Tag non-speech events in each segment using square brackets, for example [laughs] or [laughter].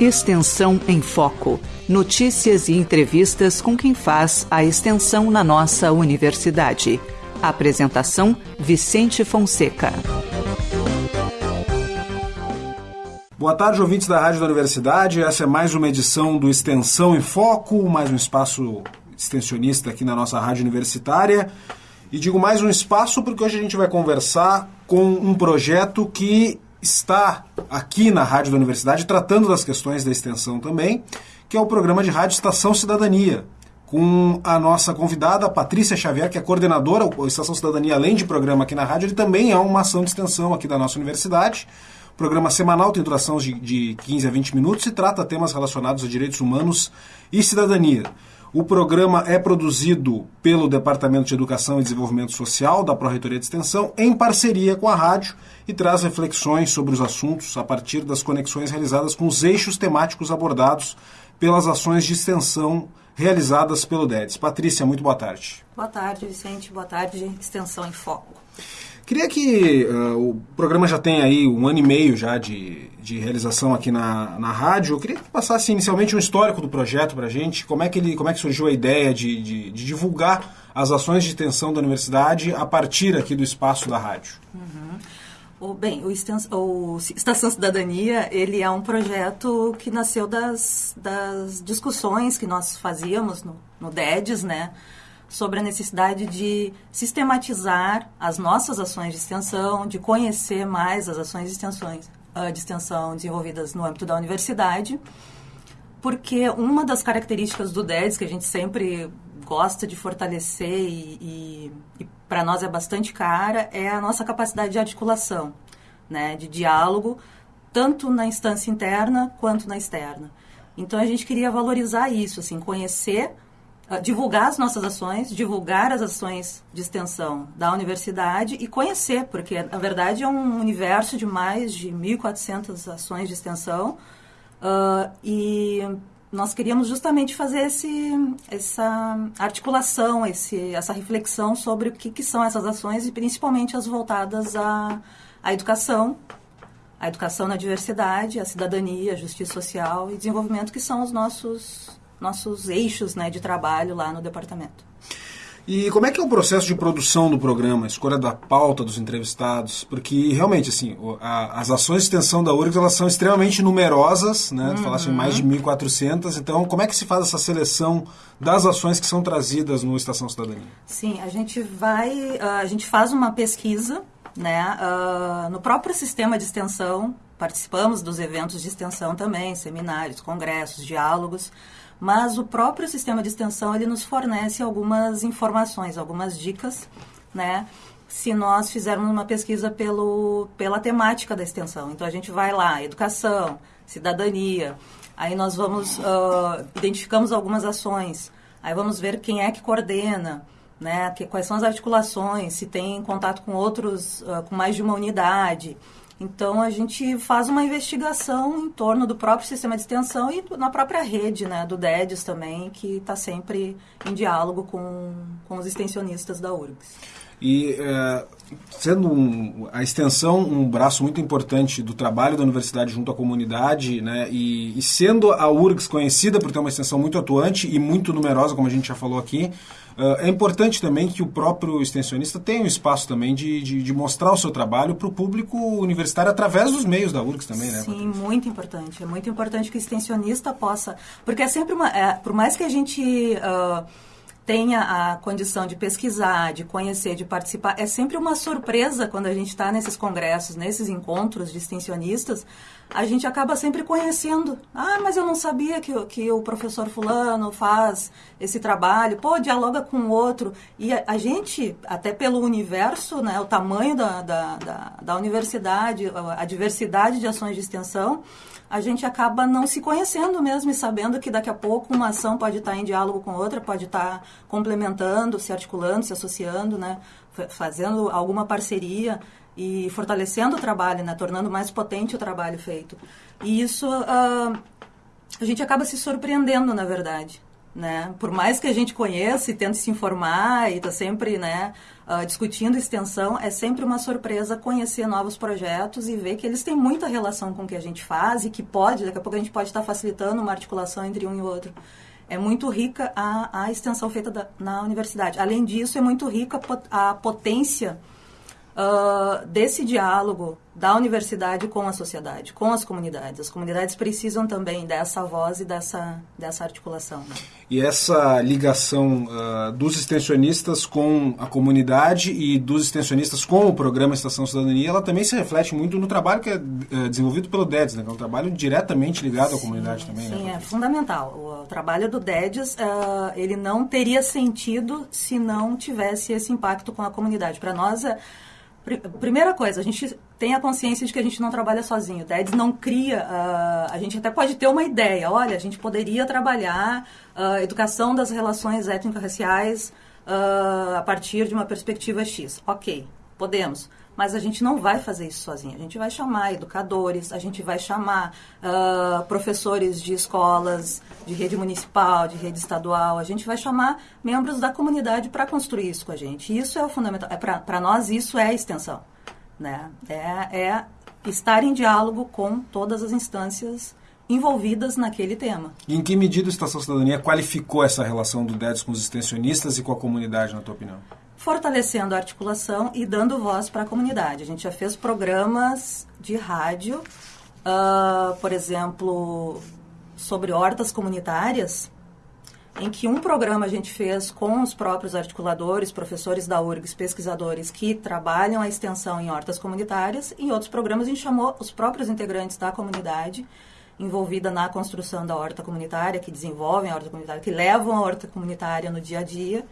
Extensão em Foco. Notícias e entrevistas com quem faz a extensão na nossa universidade. Apresentação: Vicente Fonseca. Boa tarde, ouvintes da Rádio da Universidade. Essa é mais uma edição do Extensão em Foco, mais um espaço extensionista aqui na nossa rádio universitária. E digo mais um espaço porque hoje a gente vai conversar com um projeto que está aqui na Rádio da Universidade tratando das questões da extensão também, que é o programa de rádio Estação Cidadania, com a nossa convidada, Patrícia Xavier, que é coordenadora, o Estação Cidadania, além de programa aqui na rádio, ele também é uma ação de extensão aqui da nossa universidade. Programa semanal tem duração de, de 15 a 20 minutos e trata temas relacionados a direitos humanos e cidadania. O programa é produzido pelo Departamento de Educação e Desenvolvimento Social da Pró-Reitoria de Extensão, em parceria com a rádio, e traz reflexões sobre os assuntos a partir das conexões realizadas com os eixos temáticos abordados pelas ações de extensão realizadas pelo DEDES. Patrícia, muito boa tarde. Boa tarde, Vicente. Boa tarde, Extensão em Foco. Queria que uh, o programa já tem aí um ano e meio já de, de realização aqui na, na rádio. Eu queria que passasse inicialmente um histórico do projeto para a gente, como é, que ele, como é que surgiu a ideia de, de, de, divulgar as ações de extensão da universidade a partir aqui do espaço da rádio. Uhum. O, bem, o, o, Estação Cidadania, ele é um projeto que nasceu das, das discussões que nós fazíamos no, no DEDES, né? Sobre a necessidade de sistematizar as nossas ações de extensão, de conhecer mais as ações de, extensões, uh, de extensão desenvolvidas no âmbito da universidade, porque uma das características do DEDS que a gente sempre gosta de fortalecer e, e, e para nós é bastante cara é a nossa capacidade de articulação, né, de diálogo, tanto na instância interna quanto na externa. Então a gente queria valorizar isso, assim, conhecer divulgar as nossas ações, divulgar as ações de extensão da universidade e conhecer, porque na verdade é um universo de mais de 1.400 ações de extensão uh, e nós queríamos justamente fazer esse, essa articulação, esse, essa reflexão sobre o que, que são essas ações e principalmente as voltadas à, à educação, a educação na diversidade, a cidadania, a justiça social e desenvolvimento, que são os nossos nossos eixos né, de trabalho lá no departamento. E como é que é o processo de produção do programa, a escolha da pauta dos entrevistados? Porque realmente, assim, a, as ações de extensão da URGS elas são extremamente numerosas, né? Uhum. Tu falaste em mais de 1.400, então como é que se faz essa seleção das ações que são trazidas no Estação Cidadania? Sim, a gente vai, a gente faz uma pesquisa, né, uh, no próprio sistema de extensão, participamos dos eventos de extensão também, seminários, congressos, diálogos, mas o próprio sistema de extensão ele nos fornece algumas informações, algumas dicas, né? Se nós fizermos uma pesquisa pelo, pela temática da extensão. Então, a gente vai lá, educação, cidadania, aí nós vamos, uh, identificamos algumas ações, aí vamos ver quem é que coordena, né? Que, quais são as articulações, se tem contato com outros, uh, com mais de uma unidade, então, a gente faz uma investigação em torno do próprio sistema de extensão e na própria rede né, do DEDES também, que está sempre em diálogo com, com os extensionistas da URGS. E é, sendo um, a extensão um braço muito importante do trabalho da universidade junto à comunidade, né, e, e, sendo a URGS conhecida por ter uma extensão muito atuante e muito numerosa, como a gente já falou aqui, é importante também que o próprio extensionista tenha um espaço também de, de, de mostrar o seu trabalho para o público universitário através dos meios da URGS também, né? Sim, muito importante. É muito importante que o extensionista possa... Porque é sempre uma... É, por mais que a gente... Uh, tenha a condição de pesquisar, de conhecer, de participar. É sempre uma surpresa quando a gente está nesses congressos, nesses encontros de extensionistas, a gente acaba sempre conhecendo. Ah, mas eu não sabia que, que o professor fulano faz esse trabalho. Pô, dialoga com o outro. E a, a gente, até pelo universo, né, o tamanho da, da, da, da universidade, a, diversidade de ações de extensão, a gente acaba não se conhecendo mesmo e sabendo que daqui a pouco uma ação pode estar em diálogo com outra, pode estar complementando, se articulando, se associando, né? fazendo alguma parceria e fortalecendo o trabalho, né? tornando mais potente o trabalho feito. E isso uh, a gente acaba se surpreendendo, na verdade. Né? Por mais que a gente conheça e tente se informar e está sempre, né, uh, discutindo extensão, é sempre uma surpresa conhecer novos projetos e ver que eles têm muita relação com o que a gente faz e que pode, daqui a pouco a gente pode estar tá facilitando uma articulação entre um e outro. É muito rica a, a extensão feita da, na universidade. Além disso, é muito rica a potência uh, desse diálogo da universidade com a sociedade, com as comunidades. As comunidades precisam também dessa voz e dessa, dessa articulação. Né? E essa ligação uh, dos extensionistas com a comunidade e dos extensionistas com o programa Estação Cidadania, ela também se reflete muito no trabalho que é uh, desenvolvido pelo DEDS, né? que é um trabalho diretamente ligado sim, à comunidade também. Né, sim, né? é fundamental. O, o, trabalho do DEDS, uh, ele não teria sentido se não tivesse esse impacto com a comunidade. Para nós, uh, Primeira coisa, a gente tem a consciência de que a gente não trabalha sozinho. O não cria. Uh, a gente até pode ter uma ideia. Olha, a gente poderia trabalhar uh, educação das relações étnico-raciais uh, a partir de uma perspectiva X. Ok, podemos mas a gente não vai fazer isso sozinho. A gente vai chamar educadores, a gente vai chamar uh, professores de escolas, de rede municipal, de rede estadual, a gente vai chamar membros da comunidade para construir isso com a gente. Isso é o fundamental. É para nós, isso é extensão. Né? É, é estar em diálogo com todas as instâncias envolvidas naquele tema. E em que medida a Estação Cidadania qualificou essa relação do DEDS com os extensionistas e com a comunidade, na tua opinião? Fortalecendo a articulação e dando voz para a comunidade. A gente já fez programas de rádio, uh, por exemplo, sobre hortas comunitárias, em que um programa a gente fez com os próprios articuladores, professores da URGS, pesquisadores que trabalham a extensão em hortas comunitárias, e em outros programas a gente chamou os próprios integrantes da comunidade envolvida na construção da horta comunitária, que desenvolvem a horta comunitária, que levam a horta comunitária no dia a dia,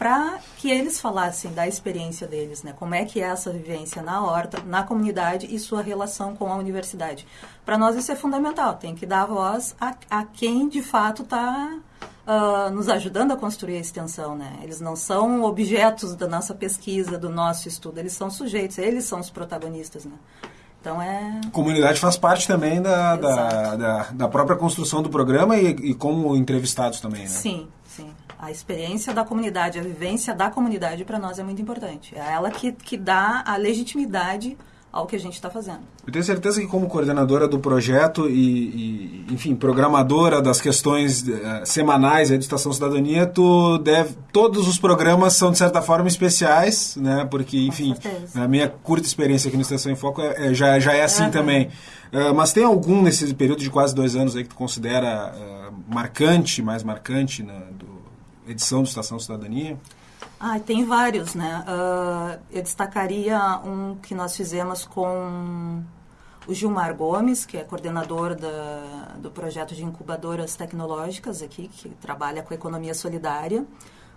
para que eles falassem da experiência deles, né? Como é que é essa vivência na horta, na comunidade e sua relação com a universidade. Para nós isso é fundamental, tem que dar voz a, a quem de fato está uh, ah, nos ajudando a construir a extensão, né? Eles não são objetos da nossa pesquisa, do nosso estudo, eles são sujeitos, eles são os protagonistas, né? Então é. A comunidade faz parte também da, da, da, da, própria construção do programa e, e como entrevistados também, né? Sim, sim a experiência da comunidade, a vivência da comunidade para nós é muito importante. É ela que, que dá a legitimidade ao que a gente está fazendo. Eu tenho certeza que como coordenadora do projeto e, e enfim, programadora das questões uh, semanais da Estação Cidadania, tu deve, todos os programas são de certa forma especiais, né? Porque, enfim, a minha curta experiência aqui no Estação em Foco é, é, já, já é assim é, também. Uh, mas tem algum nesse período de quase dois anos aí que tu considera uh, marcante, mais marcante, né, do, edição do Estação Cidadania? Ah, tem vários, né? Uh, eu destacaria um que nós fizemos com o Gilmar Gomes, que é coordenador da, do projeto de incubadoras tecnológicas aqui, que trabalha com economia solidária.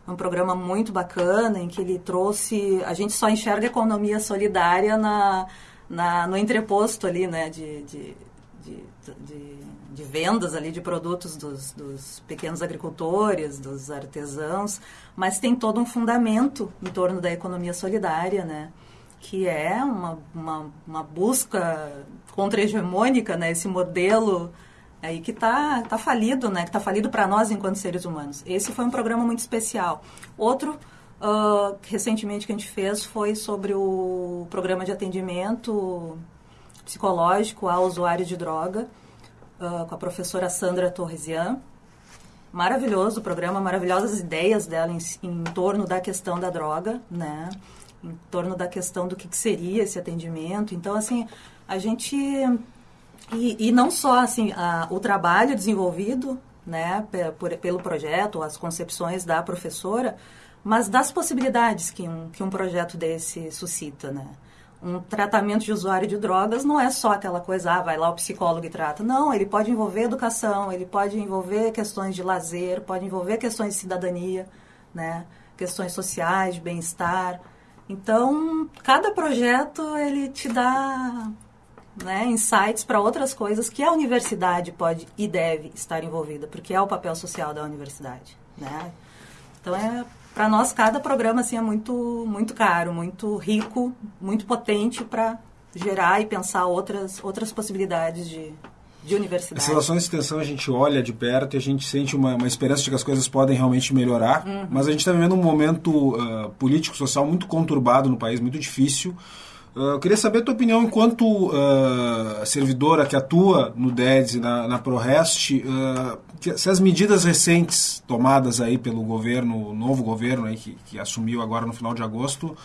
Um programa muito bacana em que ele trouxe. A gente só enxerga economia solidária na, na, no entreposto ali, né? de, de, de, de de vendas ali de produtos dos, dos, pequenos agricultores, dos artesãos, mas tem todo um fundamento em torno da economia solidária, né? Que é uma, uma, uma busca contra-hegemônica, né? Esse modelo aí que está tá falido, né? Que está falido para nós enquanto seres humanos. Esse foi um programa muito especial. Outro uh, recentemente que a gente fez foi sobre o programa de atendimento psicológico a usuários de droga, com a professora Sandra Torresian. Maravilhoso o programa, maravilhosas ideias dela em, em, torno da questão da droga, né? Em torno da questão do que, que seria esse atendimento. Então, assim, a gente... E, e não só, assim, a, o trabalho desenvolvido, né, por, pelo projeto, as concepções da professora, mas das possibilidades que um, que um projeto desse suscita, né? Um tratamento de usuário de drogas não é só aquela coisa, ah, vai lá o psicólogo e trata. Não, ele pode envolver educação, ele pode envolver questões de lazer, pode envolver questões de cidadania, né? questões sociais, de bem-estar. Então, cada projeto ele te dá né, insights para outras coisas que a universidade pode e deve estar envolvida, porque é o papel social da universidade. Né? Então, é para nós cada programa assim é muito muito caro, muito rico, muito potente para gerar e pensar outras outras possibilidades de de universidade. As relações de extensão a gente olha de perto e a gente sente uma, uma esperança de que as coisas podem realmente melhorar, uhum. mas a gente está vivendo um momento uh, político-social muito conturbado no país, muito difícil. Uh, eu queria saber a tua opinião enquanto uh, servidora que atua no DEDS e na, na ProRest, uh, se as medidas recentes tomadas aí pelo governo, o novo governo aí que, que assumiu agora no final de agosto,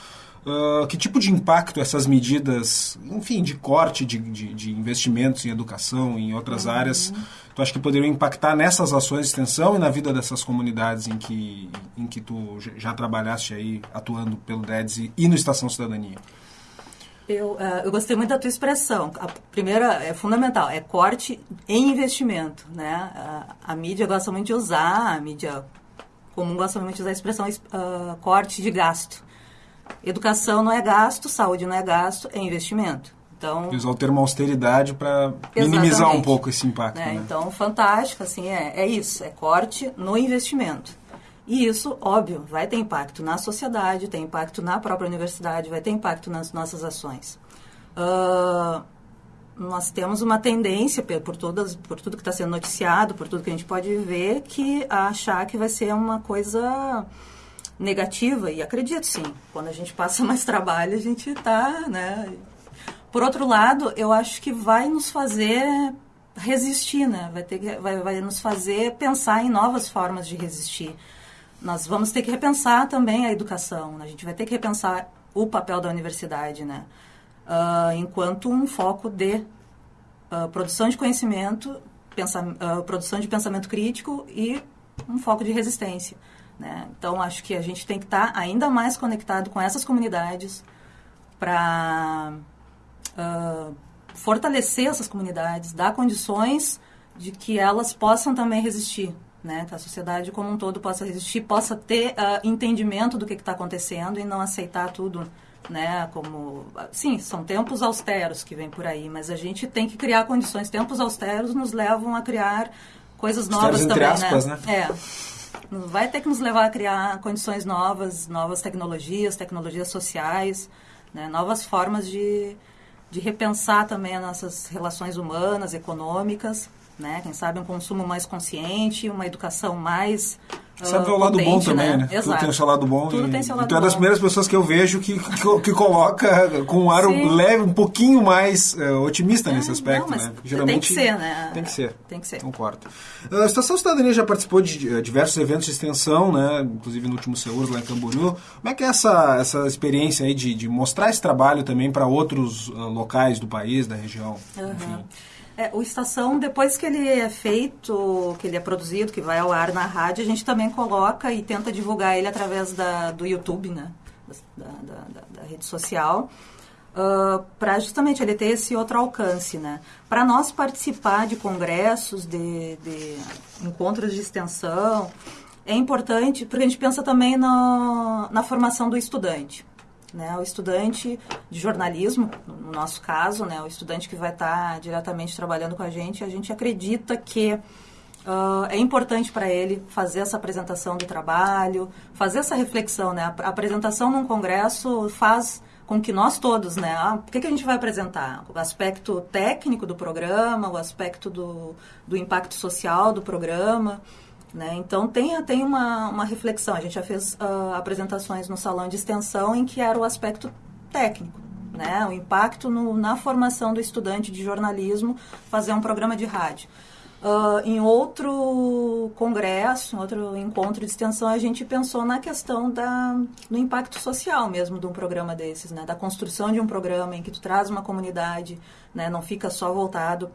Uh, que tipo de impacto essas medidas, enfim, de corte de, de, de investimentos em educação, em outras uhum. áreas, tu acha que poderiam impactar nessas ações de extensão e na vida dessas comunidades em que, em que tu já trabalhaste aí, atuando pelo DEDS e no Estação Cidadania? Eu, uh, eu gostei muito da tua expressão. A primeira é fundamental, é corte em investimento. Né? A, a mídia gosta muito de usar, a mídia comum gosta muito de usar a expressão uh, corte de gasto. Educação não é gasto, saúde não é gasto, é investimento. Então, usar o termo austeridade para minimizar um pouco esse impacto. É, né? Então, fantástico, assim, é, é isso, é corte no investimento. E isso, óbvio, vai ter impacto na sociedade, tem impacto na própria universidade, vai ter impacto nas nossas ações. Uh, nós temos uma tendência, por, todas, por tudo que está sendo noticiado, por tudo que a gente pode ver, que achar que vai ser uma coisa negativa, e acredito sim, quando a gente passa [laughs] mais trabalho, a gente está, né? Por outro lado, eu acho que vai nos fazer resistir, né? Vai, ter, vai, vai nos fazer pensar em novas formas de resistir nós vamos ter que repensar também a educação. Né? A gente vai ter que repensar o papel da universidade, né? Uh, enquanto um foco de uh, produção de conhecimento, uh, produção de pensamento crítico e um foco de resistência. Né? Então, acho que a gente tem que estar tá ainda mais conectado com essas comunidades para fortalecer essas comunidades, dar condições de que elas possam também resistir né? Que a sociedade como um todo possa resistir, possa ter uh, entendimento do que está acontecendo e não aceitar tudo, né? Como, sim, são tempos austeros que vem por aí, mas a gente tem que criar condições. Tempos austeros nos levam a criar coisas novas também, aspas, né? né? É. Vai ter que nos levar a criar condições novas, novas tecnologias, tecnologias sociais, né? novas formas de, de repensar também as nossas relações humanas, econômicas né? Quem sabe um consumo mais consciente, uma educação mais Sabe uh, o lado potente, bom também, né? né? Exato. Tudo tem o seu lado bom. Tudo e, tem seu lado tu é das primeiras pessoas que eu vejo que, que, que coloca com um ar Sim. leve, um pouquinho mais uh, otimista é, nesse aspecto, não, né? Geralmente tem que ser, né? Tem que ser. Tem que ser. Concordo. A Estação Cidadania já participou de uh, diversos eventos de extensão, né? Inclusive no último Seuros lá em Camboriú. Como é que é essa, essa experiência aí de, de mostrar esse trabalho também para outros uh, locais do país, da região? Uhum. Enfim. É, o Estação, depois que ele é feito, que ele é produzido, que vai ao ar na rádio, a gente também coloca e tenta divulgar ele através da, do YouTube, né? Da, da, da, da rede social. Uh, para justamente ele ter esse outro alcance, né? Para nós participar de congressos, de, de, encontros de extensão, é importante, porque a gente pensa também na, na formação do estudante. Né, o estudante de jornalismo, no nosso caso, né, o estudante que vai estar diretamente trabalhando com a gente, a gente acredita que uh, é importante para ele fazer essa apresentação do trabalho, fazer essa reflexão. Né? A apresentação num congresso faz com que nós todos, né? Ah, o que, que a gente vai apresentar? O aspecto técnico do programa, o aspecto do, do impacto social do programa. Né? Então, tem, tem uma, uma reflexão. A gente já fez uh, apresentações no salão de extensão em que era o aspecto técnico. Né? O impacto no, na formação do estudante de jornalismo fazer um programa de rádio. Uh, em outro congresso, em outro encontro de extensão, a gente pensou na questão da, do impacto social mesmo de um programa desses, né? da construção de um programa em que tu traz uma comunidade, né? não fica só voltado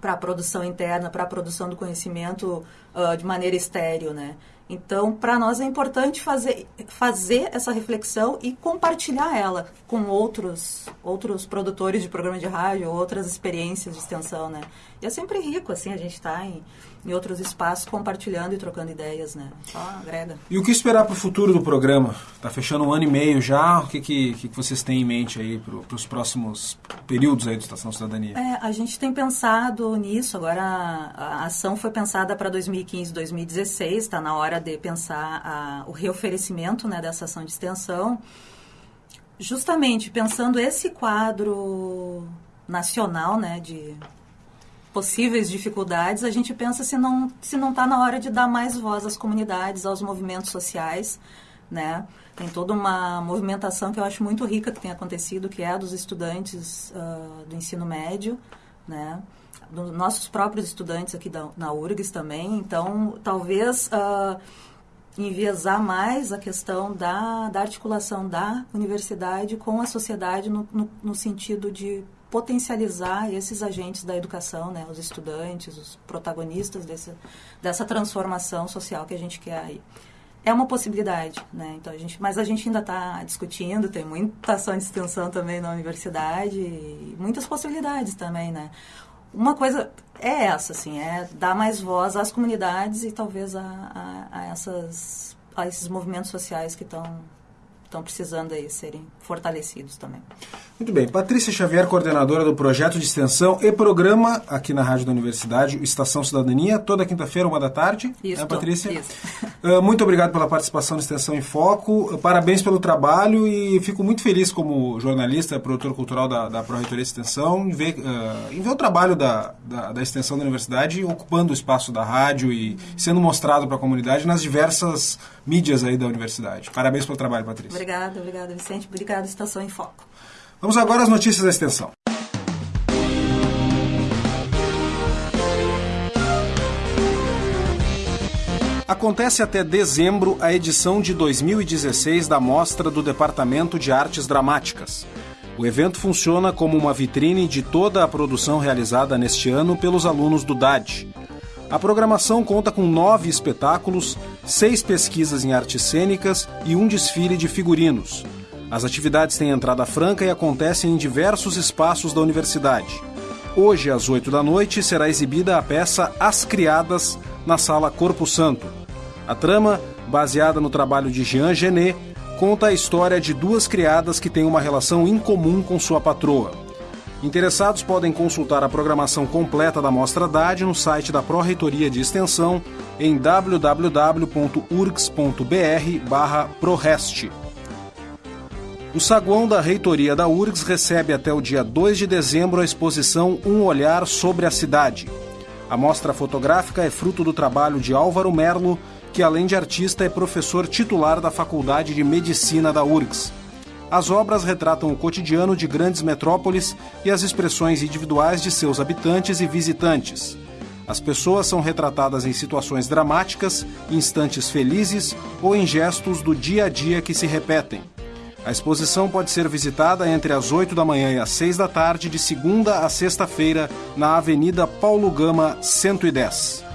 para a produção interna, para a produção do conhecimento uh, de maneira estéreo, né? Então, para nós é importante fazer, fazer essa reflexão e compartilhar ela com outros, outros produtores de programa de rádio, outras experiências de extensão, né? E é sempre rico, assim, a gente está em, em outros espaços compartilhando e trocando ideias, né? Só agrega. E o que esperar para o futuro do programa? Está fechando um ano e meio já. O que, que, que vocês têm em mente aí para os próximos períodos aí do Estação Cidadania? É, a gente tem pensado nisso. Agora a, a ação foi pensada para 2015, 2016. Está na hora de pensar a, o reoferecimento né, dessa ação de extensão. Justamente pensando esse quadro nacional, né, de possíveis dificuldades, a gente pensa se não se não está na hora de dar mais voz às comunidades, aos movimentos sociais, né? Tem toda uma movimentação que eu acho muito rica que tem acontecido, que é a dos estudantes uh, do ensino médio, né? Dos nossos próprios estudantes aqui da, na URGS também. Então, talvez uh, enviesar mais a questão da, da articulação da universidade com a sociedade no, no, no sentido de potencializar esses agentes da educação, né, os estudantes, os protagonistas desse, dessa transformação social que a gente quer aí. É uma possibilidade, né? Então a gente, mas a gente ainda está discutindo, tem muita ação de extensão também na universidade, muitas possibilidades também, né? Uma coisa é essa, assim, é dar mais voz às comunidades e talvez a, a, a essas, a esses movimentos sociais que estão estão precisando aí serem fortalecidos também. Muito bem. Patrícia Xavier, coordenadora do projeto de extensão e programa aqui na Rádio da Universidade, Estação Cidadania, toda quinta-feira, uma da tarde. Isso, é, Patrícia? Isso. Uh, [laughs] muito obrigado pela participação na Extensão em Foco. Uh, parabéns pelo trabalho e fico muito feliz como jornalista, produtor cultural da, da Pró-Reitoria de Extensão, em ver, uh, em ver o trabalho da, da, da, Extensão da Universidade ocupando o espaço da rádio e sendo mostrado para a comunidade nas diversas mídias aí da universidade. Parabéns pelo trabalho, Patrícia. Obrigada, obrigada, Vicente. Obrigada, Estação em Foco. Vamos agora às notícias da extensão. Acontece até dezembro a edição de 2016 da Mostra do Departamento de Artes Dramáticas. O evento funciona como uma vitrine de toda a produção realizada neste ano pelos alunos do DAD. A programação conta com nove espetáculos, seis pesquisas em artes cênicas e um desfile de figurinos. As atividades têm entrada franca e acontecem em diversos espaços da universidade. Hoje, às 8 da noite, será exibida a peça As Criadas, na Sala Corpo Santo. A trama, baseada no trabalho de Jean Genet, conta a história de duas criadas que têm uma relação incomum com sua patroa. Interessados podem consultar a programação completa da Mostra DAD no site da Pró-Reitoria de Extensão em www.urgs.br/prorest. O saguão da reitoria da URGS recebe até o dia 2 de dezembro a exposição Um Olhar sobre a Cidade. A mostra fotográfica é fruto do trabalho de Álvaro Merlo, que além de artista é professor titular da Faculdade de Medicina da URGS. As obras retratam o cotidiano de grandes metrópoles e as expressões individuais de seus habitantes e visitantes. As pessoas são retratadas em situações dramáticas, instantes felizes ou em gestos do dia a dia que se repetem. A exposição pode ser visitada entre as 8 da manhã e as 6 da tarde, de segunda a sexta-feira, na Avenida Paulo Gama, 110.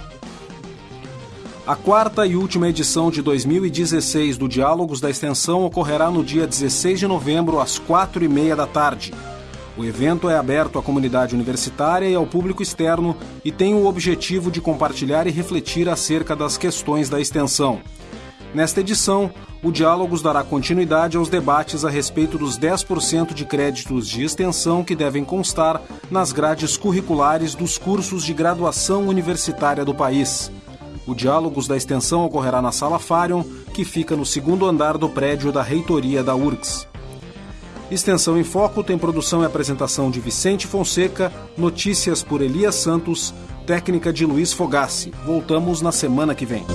A quarta e última edição de 2016 do Diálogos da Extensão ocorrerá no dia 16 de novembro, às 4 e meia da tarde. O evento é aberto à comunidade universitária e ao público externo e tem o objetivo de compartilhar e refletir acerca das questões da extensão. Nesta edição, o Diálogos dará continuidade aos debates a respeito dos 10% de créditos de extensão que devem constar nas grades curriculares dos cursos de graduação universitária do país. O Diálogos da Extensão ocorrerá na Sala Farion, que fica no segundo andar do prédio da reitoria da URGS. Extensão em Foco tem produção e apresentação de Vicente Fonseca, notícias por Elias Santos, técnica de Luiz Fogassi. Voltamos na semana que vem.